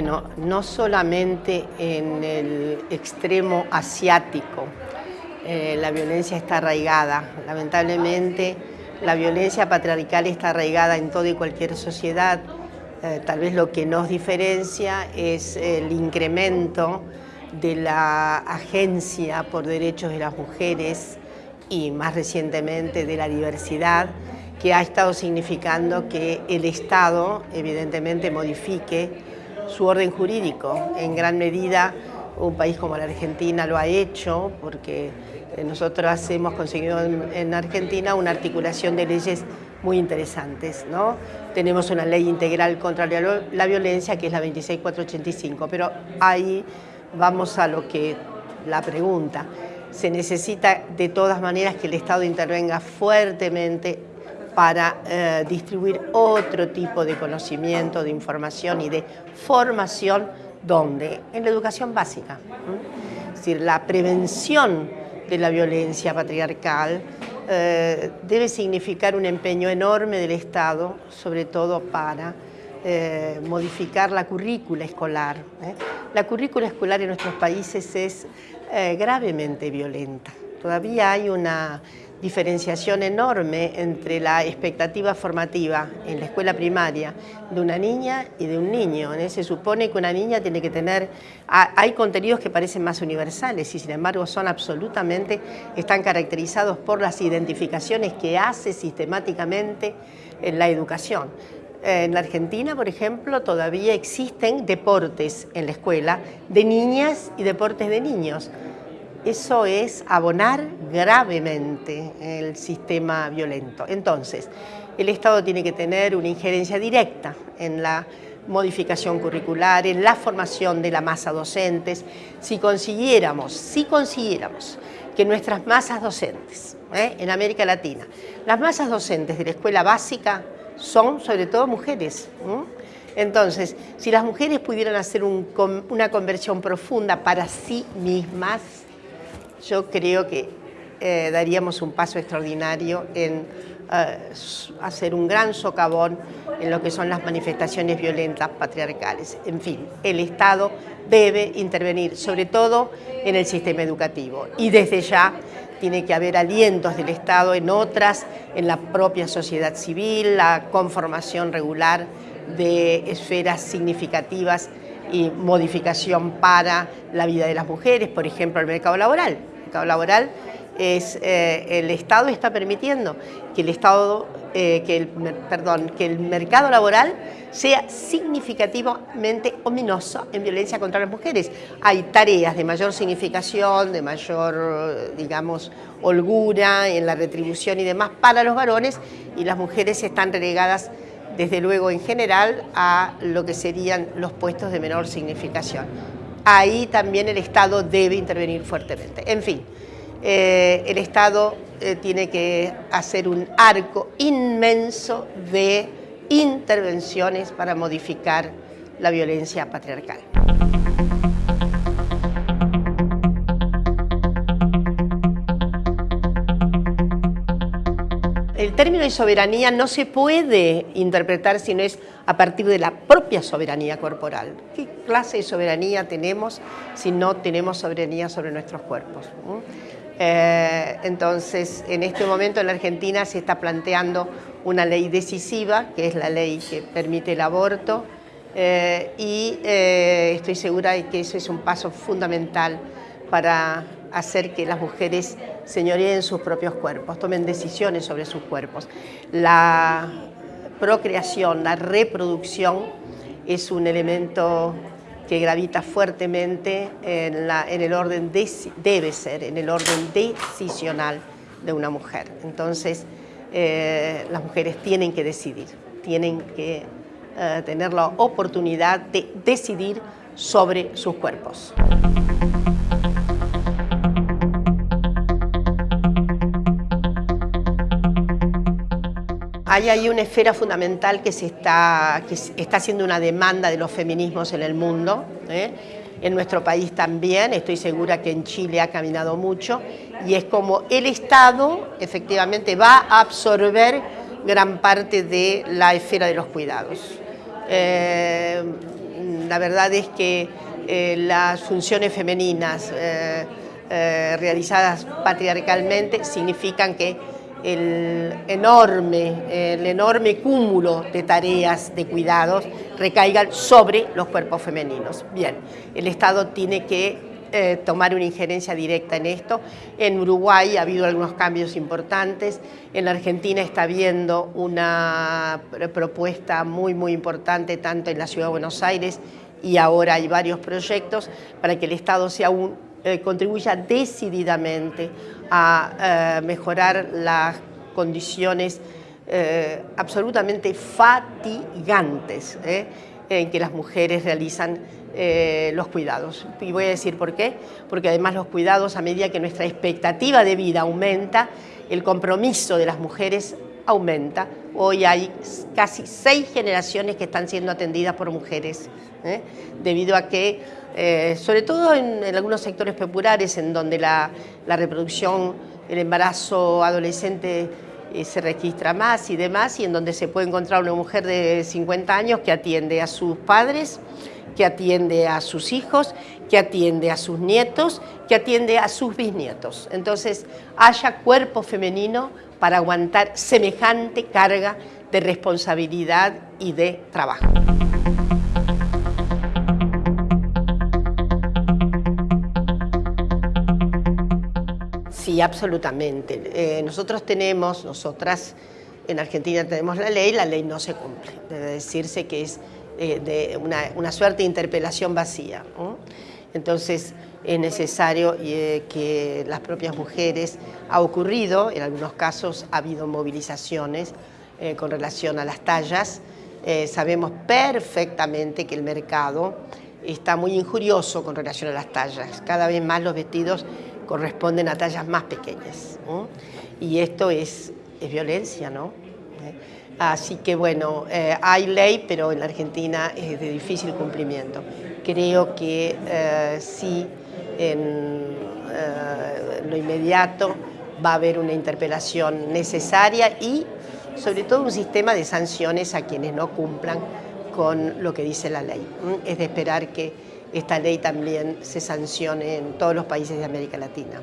Bueno, no solamente en el extremo asiático, eh, la violencia está arraigada. Lamentablemente, la violencia patriarcal está arraigada en toda y cualquier sociedad. Eh, tal vez lo que nos diferencia es el incremento de la agencia por derechos de las mujeres y más recientemente de la diversidad, que ha estado significando que el Estado evidentemente modifique su orden jurídico. En gran medida un país como la Argentina lo ha hecho porque eh, nosotros hemos conseguido en, Argentina una articulación de leyes muy interesantes. ¿no? Tenemos una ley integral contra la violencia que es la 26485, pero ahí vamos a lo que la pregunta. Se necesita de todas maneras que el Estado intervenga fuertemente para eh, distribuir otro tipo de conocimiento, de información y de formación, ¿dónde? En la educación básica. Es decir, la prevención de la violencia patriarcal eh, debe significar un empeño enorme del Estado, sobre todo para eh, modificar la currícula escolar. La currícula escolar en nuestros países es gravemente violenta. Todavía hay una diferenciación enorme entre la expectativa formativa en la escuela primaria de una niña y de un niño. Se supone que una niña tiene que tener... Hay contenidos que parecen más universales y sin embargo son absolutamente... están caracterizados por las identificaciones que hace sistemáticamente en la educación. En la Argentina, por ejemplo, todavía existen deportes en la escuela de niñas y deportes de niños. Eso es abonar gravemente el sistema violento. Entonces, el Estado tiene que tener una injerencia directa en la modificación curricular, en la formación de la masa docentes. Si consiguiéramos, si consiguiéramos que nuestras masas docentes ¿eh? en América Latina, las masas docentes de la escuela básica son sobre todo mujeres. Entonces, si las mujeres pudieran hacer una conversión profunda para sí mismas, yo creo que eh, daríamos un paso extraordinario en eh, hacer un gran socavón en lo que son las manifestaciones violentas patriarcales. En fin, el Estado debe intervenir, sobre todo en el sistema educativo. Y desde ya tiene que haber alientos del Estado en otras, en la propia sociedad civil, la conformación regular de esferas significativas y modificación para la vida de las mujeres, por ejemplo, el mercado laboral. El mercado laboral es, eh, el Estado está permitiendo que el Estado, eh, que, el, perdón, que el mercado laboral sea significativamente ominoso en violencia contra las mujeres. Hay tareas de mayor significación, de mayor, digamos, holgura en la retribución y demás para los varones y las mujeres están relegadas desde luego en general a lo que serían los puestos de menor significación. Ahí también el Estado debe intervenir fuertemente. En fin, eh, el Estado eh, tiene que hacer un arco inmenso de intervenciones para modificar la violencia patriarcal. El término de soberanía no se puede interpretar si no es a partir de la propia soberanía corporal. ¿Qué clase de soberanía tenemos si no tenemos soberanía sobre nuestros cuerpos? Eh, entonces, en este momento en la Argentina se está planteando una ley decisiva, que es la ley que permite el aborto, eh, y eh, estoy segura de que eso es un paso fundamental para hacer que las mujeres señoreen sus propios cuerpos, tomen decisiones sobre sus cuerpos. La procreación, la reproducción es un elemento que gravita fuertemente en, el orden, debe ser, en el orden decisional de una mujer. Entonces, eh, las mujeres tienen que decidir, tienen que eh, tener la oportunidad de decidir sobre sus cuerpos. Hay ahí una esfera fundamental que, se está, que está haciendo una demanda de los feminismos en el mundo, ¿eh? en nuestro país también, estoy segura que en Chile ha caminado mucho, y es como el Estado efectivamente va a absorber gran parte de la esfera de los cuidados. Eh, la verdad es que eh, las funciones femeninas eh, realizadas patriarcalmente significan que el enorme, el enorme cúmulo de tareas de cuidados recaigan sobre los cuerpos femeninos. Bien, el Estado tiene que eh, tomar una injerencia directa en esto. En Uruguay ha habido algunos cambios importantes, en la Argentina está habiendo una propuesta muy muy importante tanto en la Ciudad de Buenos Aires y ahora hay varios proyectos para que el Estado sea un, eh, contribuya decididamente a eh, mejorar las condiciones absolutamente fatigantes en que las mujeres realizan eh, los cuidados. Y voy a decir por qué, porque además los cuidados, a medida que nuestra expectativa de vida aumenta, el compromiso de las mujeres aumenta. Hoy hay casi seis generaciones que están siendo atendidas por mujeres, ¿eh? debido a que, eh, sobre todo en, algunos sectores populares, en donde la, la reproducción, el embarazo adolescente se registra más y demás, y en donde se puede encontrar una mujer de 50 años que atiende a sus padres, que atiende a sus hijos, que atiende a sus nietos, que atiende a sus bisnietos. Entonces, haya cuerpo femenino para aguantar semejante carga de responsabilidad y de trabajo. Sí, absolutamente. Eh, nosotros tenemos, nosotras en Argentina tenemos la ley, la ley no se cumple. Debe decirse que es eh, de una, suerte de interpelación vacía. Entonces es necesario eh, que las propias mujeres, ha ocurrido, en algunos casos ha habido movilizaciones eh, con relación a las tallas, sabemos perfectamente que el mercado está muy injurioso con relación a las tallas, cada vez más los vestidos corresponden a tallas más pequeñas y esto es, es violencia, ¿no? Así que bueno, eh, hay ley, pero en la Argentina es de difícil cumplimiento. Creo que eh, sí, en eh, lo inmediato va a haber una interpelación necesaria y sobre todo un sistema de sanciones a quienes no cumplan con lo que dice la ley. Es de esperar que esta ley también se sancione en todos los países de América Latina.